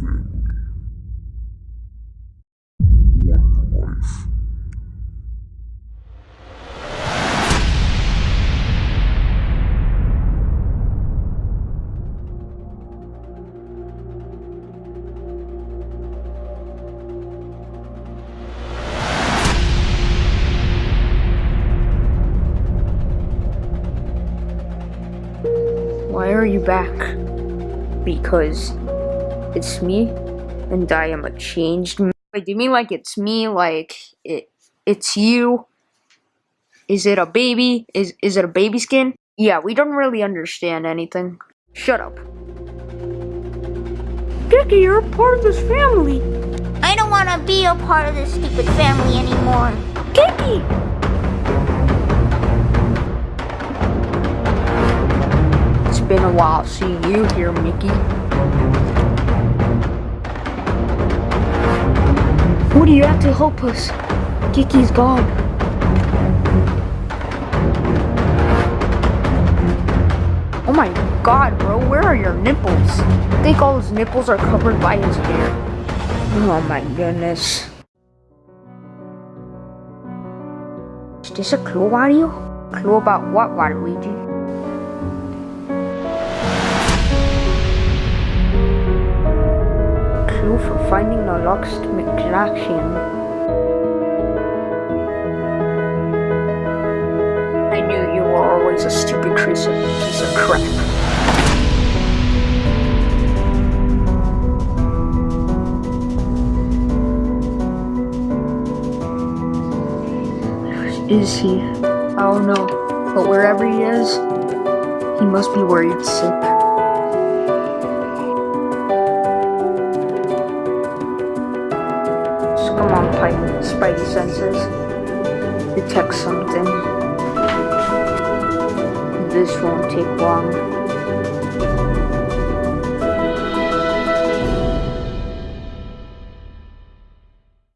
One life. Why are you back? Because it's me and I am a changed man. Wait, do you mean like it's me? Like it it's you? Is it a baby? Is is it a baby skin? Yeah, we don't really understand anything. Shut up. Dicky, you're a part of this family. I don't want to be a part of this stupid family anymore. Dicky! It's been a while seeing you here, Mickey. Woody, you have to help us. Kiki's gone. Oh my god, bro, where are your nipples? I think all his nipples are covered by his hair. Oh my goodness. Is this a clue audio? Clue about what, Waluigi? Finding the lost McJackson. I knew you were always a stupid piece of, piece of crap. Is he? I don't know. But wherever he is, he must be worried sick. Spidey senses. Detect something. This won't take long.